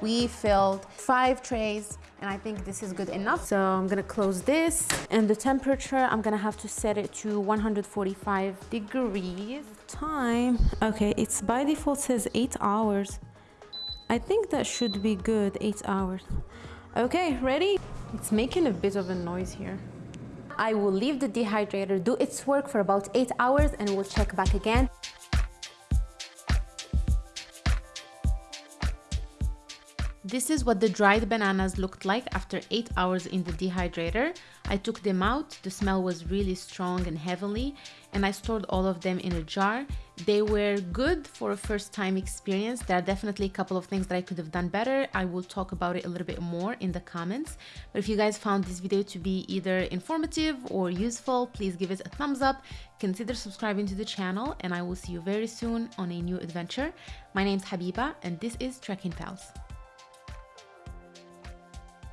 We filled five trays and I think this is good enough. So I'm gonna close this and the temperature, I'm gonna have to set it to 145 degrees. Time, okay, it's by default says eight hours. I think that should be good, eight hours. Okay, ready? It's making a bit of a noise here. I will leave the dehydrator do its work for about eight hours and we'll check back again. This is what the dried bananas looked like after 8 hours in the dehydrator. I took them out, the smell was really strong and heavenly, and I stored all of them in a jar. They were good for a first time experience. There are definitely a couple of things that I could have done better. I will talk about it a little bit more in the comments. But if you guys found this video to be either informative or useful, please give it a thumbs up. Consider subscribing to the channel and I will see you very soon on a new adventure. My name is Habiba and this is Trekking Pals.